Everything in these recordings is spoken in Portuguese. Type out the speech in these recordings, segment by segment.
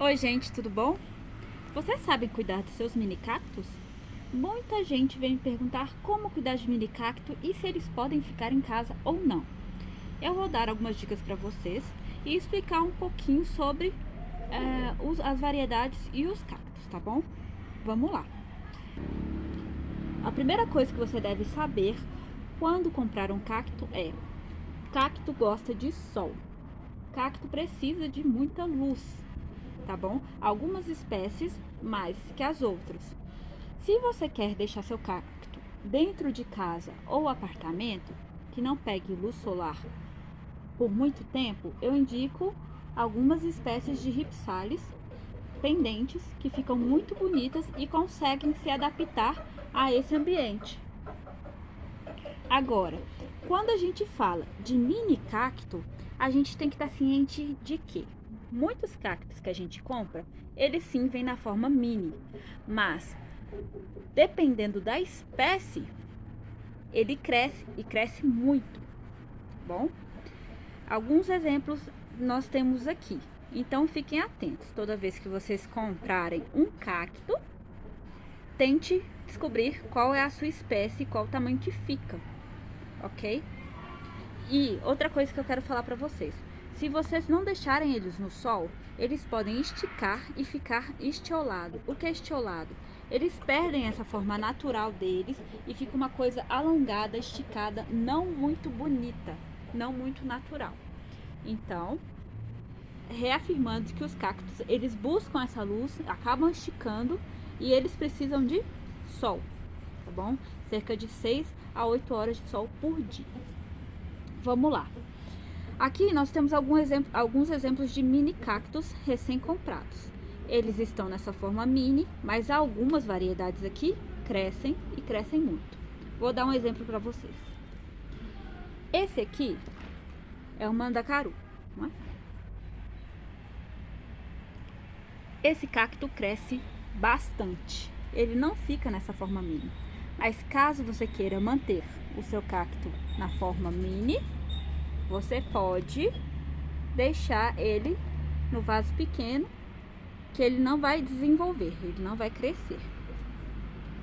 Oi gente, tudo bom? Vocês sabem cuidar dos seus mini cactos? Muita gente vem me perguntar como cuidar de mini cacto e se eles podem ficar em casa ou não. Eu vou dar algumas dicas para vocês e explicar um pouquinho sobre é, os, as variedades e os cactos, tá bom? Vamos lá! A primeira coisa que você deve saber quando comprar um cacto é cacto gosta de sol. Cacto precisa de muita luz, tá bom? Algumas espécies mais que as outras. Se você quer deixar seu cacto dentro de casa ou apartamento, que não pegue luz solar por muito tempo, eu indico algumas espécies de ripsales pendentes que ficam muito bonitas e conseguem se adaptar a esse ambiente. Agora, quando a gente fala de mini cacto, a gente tem que estar ciente de que muitos cactos que a gente compra, eles sim vêm na forma mini, mas dependendo da espécie, ele cresce e cresce muito, bom? Alguns exemplos nós temos aqui, então fiquem atentos, toda vez que vocês comprarem um cacto, tente descobrir qual é a sua espécie e qual o tamanho que fica, ok? E outra coisa que eu quero falar para vocês, se vocês não deixarem eles no sol, eles podem esticar e ficar estiolado. O que é estiolado? Eles perdem essa forma natural deles e fica uma coisa alongada, esticada, não muito bonita, não muito natural. Então, reafirmando que os cactos, eles buscam essa luz, acabam esticando e eles precisam de sol, tá bom? Cerca de 6 a 8 horas de sol por dia. Vamos lá. Aqui nós temos exemplo, alguns exemplos de mini cactos recém-comprados. Eles estão nessa forma mini, mas algumas variedades aqui crescem e crescem muito. Vou dar um exemplo para vocês. Esse aqui é o mandacaru, é? Esse cacto cresce bastante. Ele não fica nessa forma mini. Mas caso você queira manter o seu cacto na forma mini, você pode deixar ele no vaso pequeno, que ele não vai desenvolver, ele não vai crescer.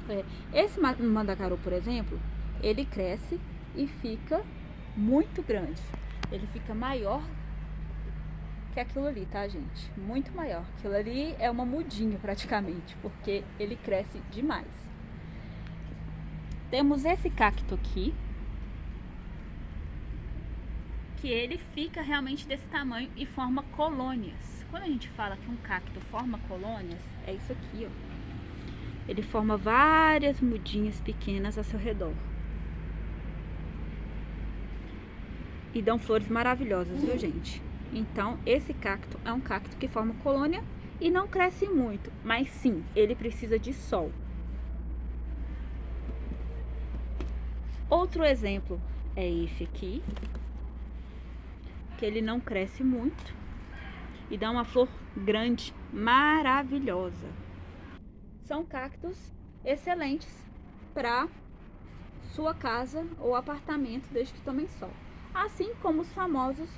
É, esse mandacaru, por exemplo, ele cresce e fica muito grande. Ele fica maior que aquilo ali, tá, gente? Muito maior. Aquilo ali é uma mudinha praticamente, porque ele cresce demais. Temos esse cacto aqui, que ele fica realmente desse tamanho e forma colônias. Quando a gente fala que um cacto forma colônias, é isso aqui, ó. Ele forma várias mudinhas pequenas ao seu redor. E dão flores maravilhosas, viu, gente? Então, esse cacto é um cacto que forma colônia e não cresce muito, mas sim, ele precisa de sol. Outro exemplo é esse aqui, que ele não cresce muito e dá uma flor grande, maravilhosa. São cactos excelentes para sua casa ou apartamento, desde que tomem sol. Assim como os famosos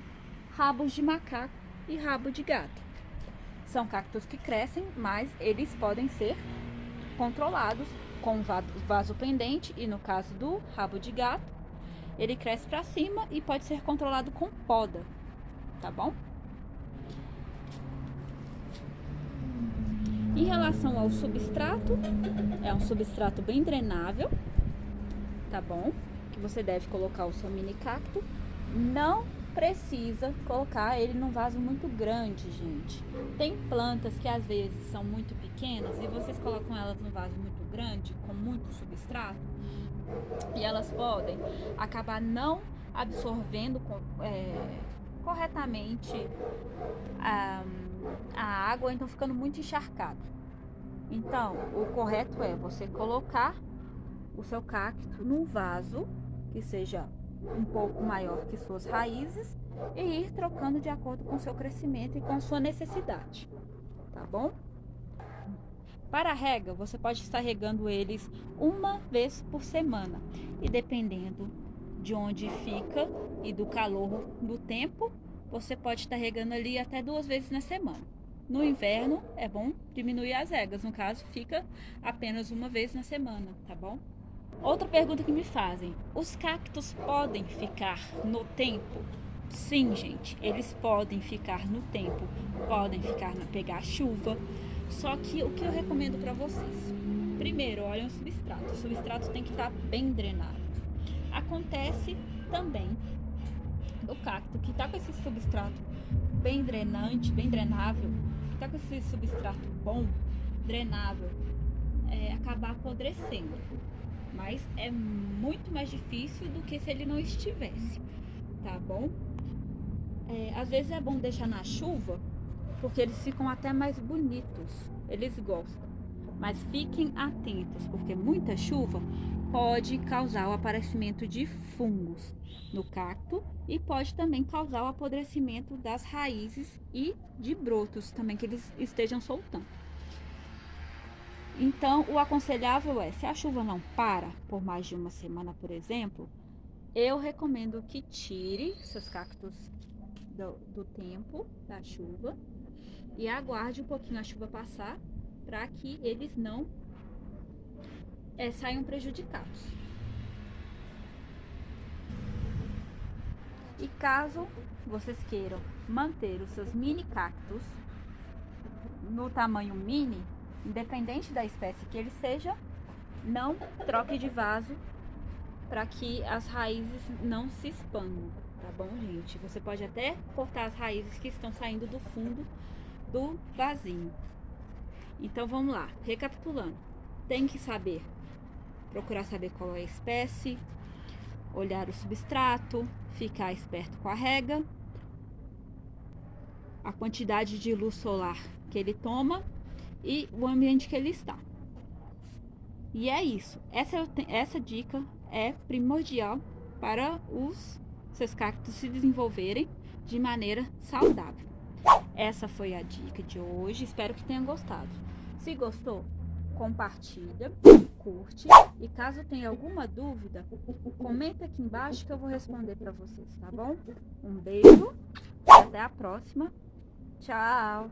rabos de macaco e rabo de gato. São cactos que crescem, mas eles podem ser controlados com vaso pendente e no caso do rabo de gato, ele cresce para cima e pode ser controlado com poda, tá bom? Em relação ao substrato, é um substrato bem drenável, tá bom? Que você deve colocar o seu mini cacto. Não precisa colocar ele num vaso muito grande, gente. Tem plantas que às vezes são muito pequenas e vocês colocam elas num vaso muito grande, com muito substrato, e elas podem acabar não absorvendo é, corretamente a, a água, então ficando muito encharcado. Então, o correto é você colocar o seu cacto num vaso que seja um pouco maior que suas raízes e ir trocando de acordo com seu crescimento e com sua necessidade, tá bom? Para a rega, você pode estar regando eles uma vez por semana e dependendo de onde fica e do calor do tempo, você pode estar regando ali até duas vezes na semana, No inverno é bom diminuir as regas, no caso fica apenas uma vez na semana, tá bom? Outra pergunta que me fazem: os cactos podem ficar no tempo? Sim, gente, eles podem ficar no tempo, podem ficar na pegar chuva. Só que o que eu recomendo para vocês? Primeiro, olhem o substrato. O substrato tem que estar tá bem drenado. Acontece também do cacto que está com esse substrato bem drenante, bem drenável, que está com esse substrato bom, drenável, é, acabar apodrecendo mas é muito mais difícil do que se ele não estivesse, tá bom? É, às vezes é bom deixar na chuva, porque eles ficam até mais bonitos, eles gostam. Mas fiquem atentos, porque muita chuva pode causar o aparecimento de fungos no cacto e pode também causar o apodrecimento das raízes e de brotos também que eles estejam soltando. Então, o aconselhável é, se a chuva não para por mais de uma semana, por exemplo, eu recomendo que tire seus cactos do, do tempo da chuva e aguarde um pouquinho a chuva passar para que eles não é, saiam prejudicados. E caso vocês queiram manter os seus mini cactos no tamanho mini, independente da espécie que ele seja, não troque de vaso para que as raízes não se expandam, tá bom, gente? Você pode até cortar as raízes que estão saindo do fundo do vasinho. Então vamos lá, recapitulando. Tem que saber, procurar saber qual é a espécie, olhar o substrato, ficar esperto com a rega, a quantidade de luz solar que ele toma e o ambiente que ele está. E é isso. Essa, essa dica é primordial para os seus cactos se desenvolverem de maneira saudável. Essa foi a dica de hoje. Espero que tenham gostado. Se gostou, compartilha, curte e caso tenha alguma dúvida, comenta aqui embaixo que eu vou responder para vocês, tá bom? Um beijo até a próxima. Tchau!